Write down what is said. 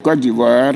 Côte d'Ivoire